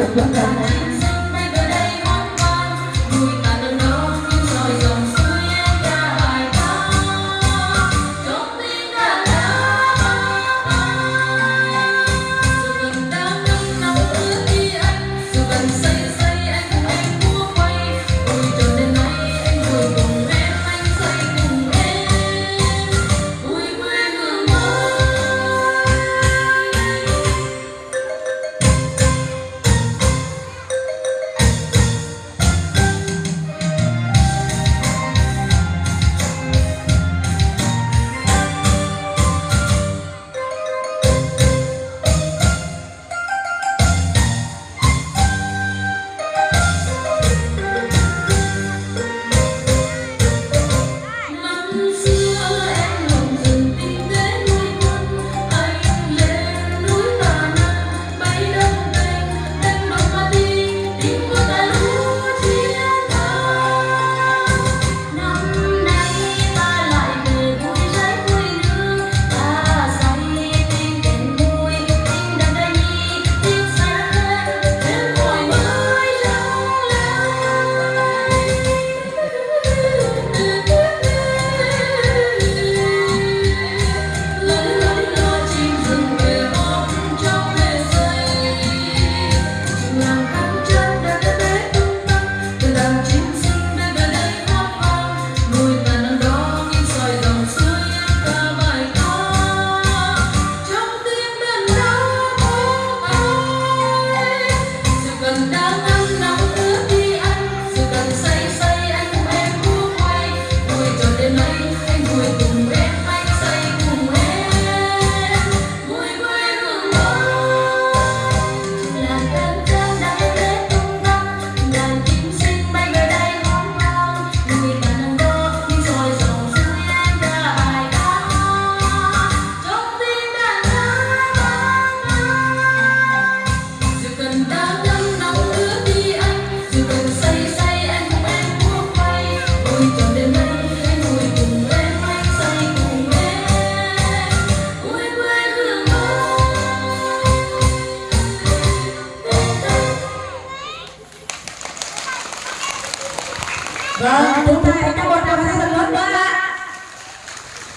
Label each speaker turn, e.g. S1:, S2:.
S1: 我不要再猜
S2: Bang, kita ini mau kasih teman, Bang.